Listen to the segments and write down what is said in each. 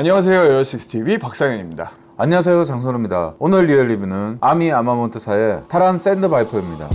안녕하세요 에어식스TV 박상현입니다. 안녕하세요 장선우입니다. 오늘 리얼 리뷰는 Army Armament사의 Taran Sand Viper입니다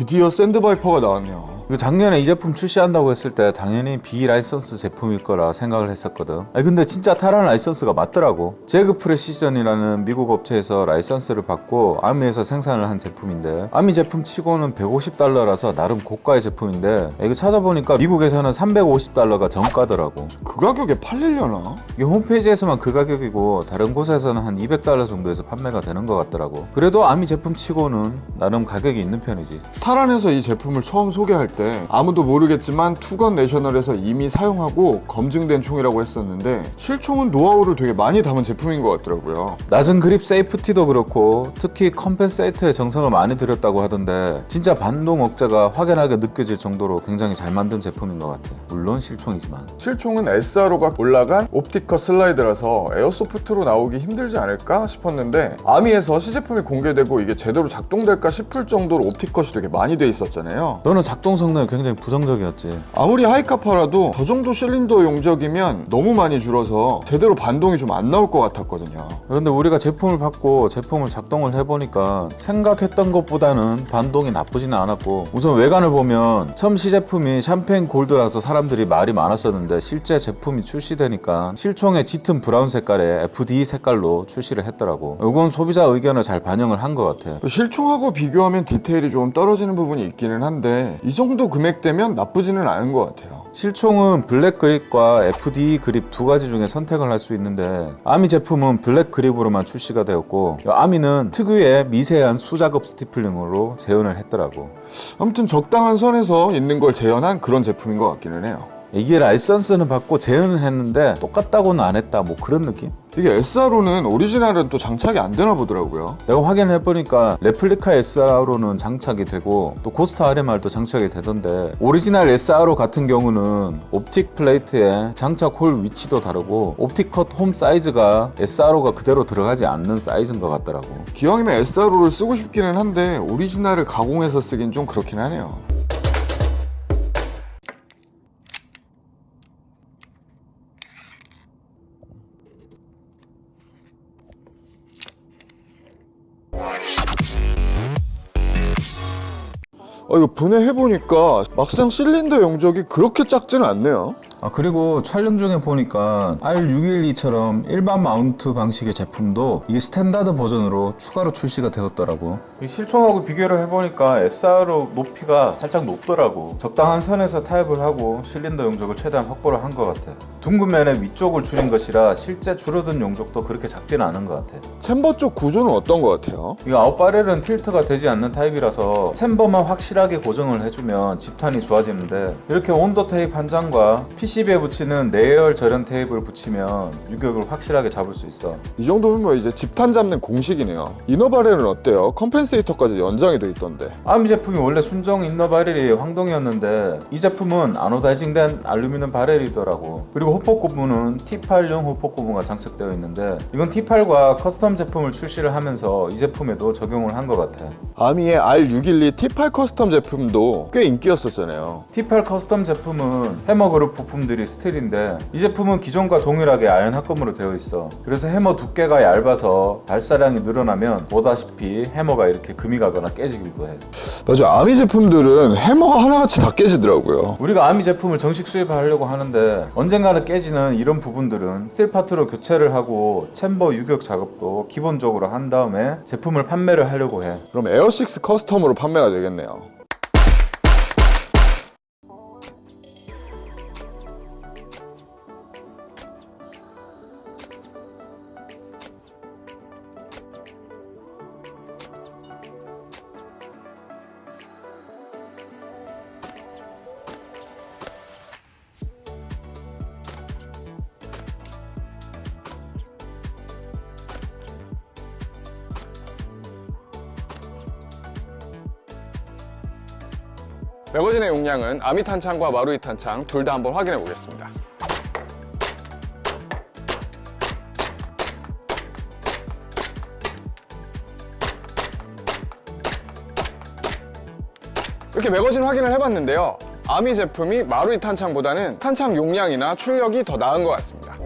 드디어 Sand Viper가 나왔네요 작년에 이 제품 출시한다고 했을 때 당연히 비라이선스 제품일 거라 생각을 했었거든. 아니 근데 진짜 Taran 라이선스가 맞더라고. Jag Precision이라는 미국 업체에서 라이선스를 받고 Army에서 생산을 한 제품인데 Army 제품 치고는 150달러라서 나름 고가의 제품인데 이거 찾아보니까 미국에서는 350달러가 정가더라고. 그 가격에 팔리려나? 이게 홈페이지에서만 그 가격이고 다른 곳에서는 한 200달러 정도에서 판매가 되는 것 같더라고. 그래도 Army 제품 치고는 나름 가격이 있는 편이지. Taran에서 이 제품을 처음 소개할 때 아무도 모르겠지만 Two Gun National에서 이미 사용하고 검증된 총이라고 했었는데 실총은 노하우를 되게 많이 담은 제품인 것 같더라고요. 낮은 그립 safety도 그렇고 특히 compensator에 정성을 많이 들였다고 하던데 진짜 반동 억제가 확연하게 느껴질 정도로 굉장히 잘 만든 제품인 것 같아. 물론 실총이지만. 실총은 SRO가 올라간 optic cut 슬라이드라서 airsoft로 나오기 힘들지 않을까 싶었는데 Army에서 시제품이 공개되고 이게 제대로 작동될까 싶을 정도로 optic cut이 되게 많이 돼 있었잖아요. 너는 작동 성능이 굉장히 부정적이었지. 아무리 Hi-Capa라도 저 정도 실린더 용적이면 너무 많이 줄어서 제대로 반동이 좀 안 나올 것 같았거든요. 그런데 우리가 제품을 받고 제품을 작동을 해보니까 생각했던 것보다는 반동이 나쁘지는 않았고 우선 외관을 보면 처음 시제품이 샴페인 골드라서 사람들이 말이 많았었는데 실제 제품이 출시되니까 실총의 짙은 브라운 색깔의 FD 색깔로 출시를 했더라고. 이건 소비자 의견을 잘 반영을 한 것 같아. 실총하고 비교하면 디테일이 좀 떨어지는 부분이 있기는 한데 이 정도 금액대면 나쁘지는 않은 것 같아요. 실총은 블랙 그립과 FD 그립 두 가지 중에 선택을 할 수 있는데 Army 제품은 블랙 그립으로만 출시가 되었고 Army는 특유의 미세한 수작업 stippling으로 재현을 했더라고. 아무튼 적당한 선에서 있는 걸 재현한 그런 제품인 것 같기는 해요 이게 라이선스는 받고 재현을 했는데 똑같다고는 안 했다 뭐 그런 느낌? 이게 SRO는 오리지널은 또 장착이 안 되나 보더라고요. 내가 확인해 보니까 replica SRO는 장착이 되고 또 Ghost RMR도 장착이 되던데 오리지널 SRO 같은 경우는 optic plate의 장착 홀 위치도 다르고 optic cut 홈 사이즈가 SRO가 그대로 들어가지 않는 사이즈인 것 같더라고. 기왕이면 SRO를 쓰고 싶기는 한데 오리지널을 가공해서 쓰긴 좀 그렇긴 하네요 이거 분해해보니까 막상 실린더 용적이 그렇게 작지는 않네요 아 그리고 촬영 중에 보니까 R612처럼 일반 mount 방식의 제품도 이게 스탠다드 버전으로 추가로 출시가 되었더라고. 이 실총하고 비교를 해보니까 SRO 높이가 살짝 높더라고. 적당한 선에서 타협을 하고 실린더 용적을 최대한 확보를 한 것 같아. 둥근면의 위쪽을 줄인 것이라 실제 줄어든 용적도 그렇게 작지는 않은 것 같아. chamber 쪽 구조는 어떤 것 같아요? 이 outer barrel은 tilt가 되지 않는 타입이라서 chamber만 확실하게 고정을 해주면 집탄이 좋아지는데 이렇게 온도 테이프 한 장과 PCB에 붙이는 내열 절연 테이프를 붙이면 유격을 확실하게 잡을 수 있어. 이 정도면 뭐 이제 집탄 잡는 공식이네요. inner barrel은 어때요? compensator까지 연장이 돼 있던데. Army 제품이 원래 순정 inner barrel이 황동이었는데 이 제품은 anodizing된 알루미늄 barrel이더라고. 그리고 hop-up 고무는 T8용 hop-up 고무가 장착되어 있는데 이건 T8과 custom 제품을 출시를 하면서 이 제품에도 적용을 한 것 같아. 아미의 R612 T8 custom 제품도 꽤 인기였었잖아요. T8 custom 제품은 해머그룹 부품들이 스틸인데 이 제품은 기존과 동일하게 아연 합금으로 되어 있어. 그래서 해머 두께가 얇아서 발사량이 늘어나면 보다시피 해머가 이렇게 금이 가거나 깨지기도 해. 맞아. Army 제품들은 해머가 하나같이 다 깨지더라고요. 우리가 Army 제품을 정식 수입하려고 하는데 언젠가는 깨지는 이런 부분들은 스틸 파트로 교체를 하고 chamber 유격 작업도 기본적으로 한 다음에 제품을 판매를 하려고 해. 그럼 에어식스 custom으로 판매가 되겠네요 매거진의 용량은 아미 탄창과 마루이 탄창 둘 다 한번 확인해 보겠습니다. 이렇게 매거진 확인을 해봤는데요. 아미 제품이 마루이 탄창보다는 탄창 용량이나 출력이 더 나은 것 같습니다.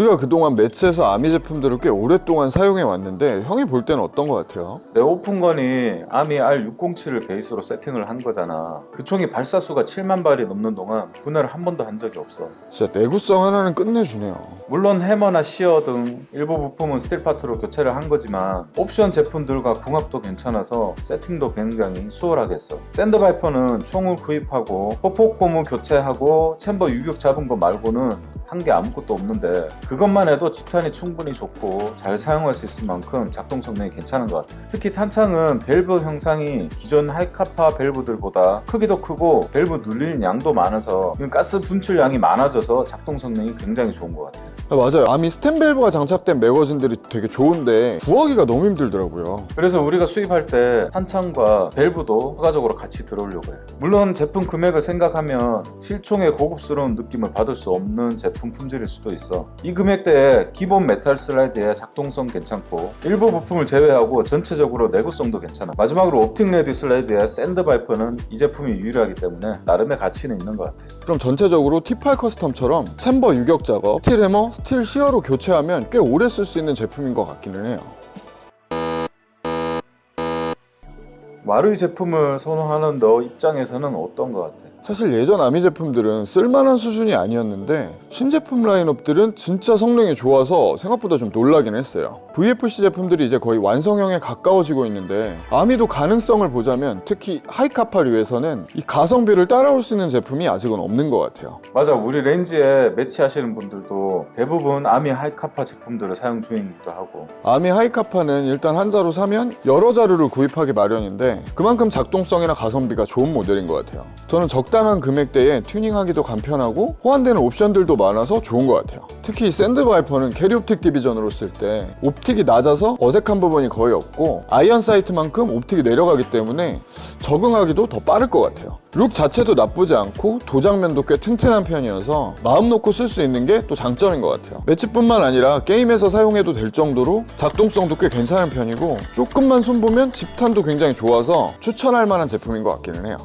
우리가 그동안 매치에서 Army 제품들을 꽤 오랫동안 사용해 왔는데 형이 볼 때는 어떤 것 같아요? 내 open gun이 Army R607을 베이스로 세팅을 한 거잖아. 그 총이 발사수가 7만 발이 넘는 동안 분해를 한 번도 한 적이 없어. 진짜 내구성 하나는 끝내주네요. 물론 해머나 sear 등 일부 부품은 스틸 파트로 교체를 한 거지만 옵션 제품들과 궁합도 괜찮아서 세팅도 굉장히 수월하겠어. Sand Viper는 총을 구입하고 hop-up 고무 교체하고 chamber 유격 잡은 거 말고는 한 게 아무것도 없는데 그것만 해도 집탄이 충분히 좋고 잘 사용할 수 있을 만큼 작동 성능이 괜찮은 것 같아. 특히 탄창은 밸브 형상이 기존 Hi-Capa 밸브들보다 크기도 크고 밸브 눌리는 양도 많아서 가스 분출 양이 많아져서 작동 성능이 굉장히 좋은 것 같아. 아, 맞아요. Army 스텐밸브가 장착된 매거진들이 되게 좋은데 구하기가 너무 힘들더라고요. 그래서 우리가 수입할 때 탄창과 밸브도 추가적으로 같이 들어오려고 해요. 물론 제품 금액을 생각하면 실총의 고급스러운 느낌을 받을 수 없는 제품 품질일 수도 있어. 이 금액대에 기본 메탈 슬라이드의 작동성 괜찮고 일부 부품을 제외하고 전체적으로 내구성도 괜찮아. 마지막으로 optic ready 슬라이드의 Sand Viper는 이 제품이 유일하기 때문에 나름의 가치는 있는 것 같아. 그럼 전체적으로 T8 custom처럼 chamber 유격 작업, 스틸 해머, 스틸 sear로 교체하면 꽤 오래 쓸 수 있는 제품인 것 같기는 해요. 마루이 제품을 선호하는 너 입장에서는 어떤 것 같아? 사실 예전 아미 제품들은 쓸만한 수준이 아니었는데 신제품 라인업들은 진짜 성능이 좋아서 생각보다 좀 놀라긴 했어요. VFC 제품들이 이제 거의 완성형에 가까워지고 있는데 아미도 가능성을 보자면 특히 Hi-Capa류에서는 이 가성비를 따라올 수 있는 제품이 아직은 없는 것 같아요. 맞아 우리 range에 매치하시는 분들도 대부분 아미 Hi-Capa 제품들을 사용 중이기도 하고 아미 Hi-Capa는 일단 한 자루 사면 여러 자루를 구입하기 마련인데 그만큼 작동성이나 가성비가 좋은 모델인 것 같아요. 저는 적당한 금액대에 튜닝하기도 간편하고 호환되는 옵션들도 많아서 좋은 것 같아요. 특히 샌드바이퍼는 carry optic division으로 쓸 때 optic이 낮아서 어색한 부분이 거의 없고 iron sight만큼 optic이 내려가기 때문에 적응하기도 더 빠를 것 같아요. look 자체도 나쁘지 않고 도장면도 꽤 튼튼한 편이어서 마음 놓고 쓸 수 있는 게 또 장점인 것 같아요. 매치뿐만 아니라 게임에서 사용해도 될 정도로 작동성도 꽤 괜찮은 편이고 조금만 손보면 집탄도 굉장히 좋아서 추천할 만한 제품인 것 같기는 해요.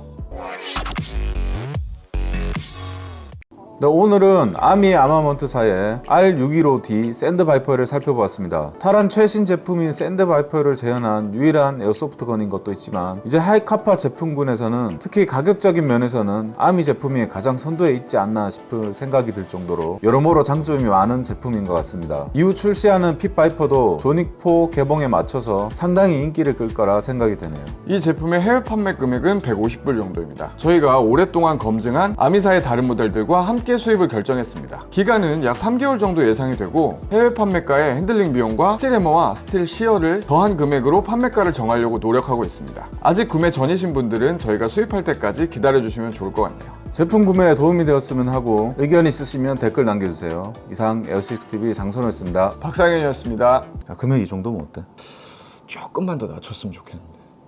오늘은 아미 아마먼트 사의 R615D 샌드바이퍼를 살펴보았습니다. 타란 최신 제품인 샌드바이퍼를 재현한 유일한 airsoft gun인 것도 있지만 이제 Hi-Capa 제품군에서는 특히 가격적인 면에서는 아미 제품이 가장 선두에 있지 않나 싶을 생각이 들 정도로 여러모로 장점이 많은 제품인 것 같습니다. 이후 출시하는 핏바이퍼도 존 윅 4 개봉에 맞춰서 상당히 인기를 끌 거라 생각이 되네요. 이 제품의 해외 판매 금액은 150불 정도입니다. 저희가 오랫동안 검증한 아미사의 다른 모델들과 함께 함께 수입을 결정했습니다. 기간은 약 3개월 정도 예상이 되고 해외 판매가에 핸들링 비용과 스틸 해머와 스틸 sear를 더한 금액으로 판매가를 정하려고 노력하고 있습니다. 아직 구매 전이신 분들은 저희가 수입할 때까지 기다려주시면 좋을 것 같네요. 제품 구매에 도움이 되었으면 하고 의견 있으시면 댓글 남겨주세요. 이상 에어식스TV 장선호였습니다. 박상현이었습니다. 자, 금액 이 정도면 어때? 조금만 더 낮췄으면 좋겠는데.